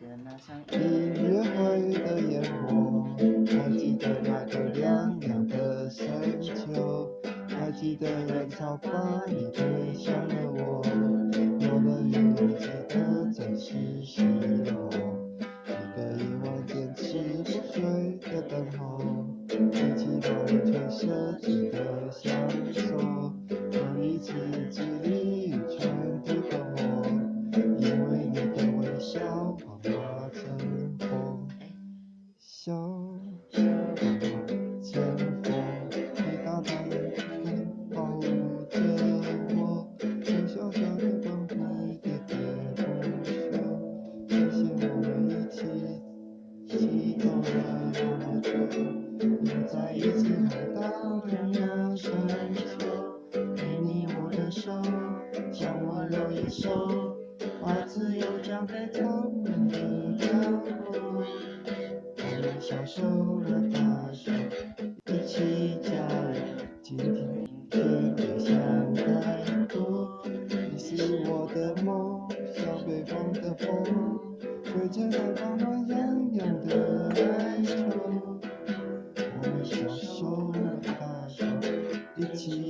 的那场音乐会的烟火，还记得那个亮亮的深秋，还记得人潮把你推向了我，有了雨又记得怎是熄落，一个夜晚坚持不睡的等候，一起把完全设计的笑幻化成风，你大大的眼保护着我，用小小的光辉喋喋不休，谢谢我们一起。一起走了那么久，又再一次回到同样深秋，给你我的手，向我留一手，把自由交给他们的角落。小手拉大手，一起加油，今天别想太多。你是我的梦，像北方的风。吹着那暖暖洋洋的哀愁，我们小手拉大手，一起。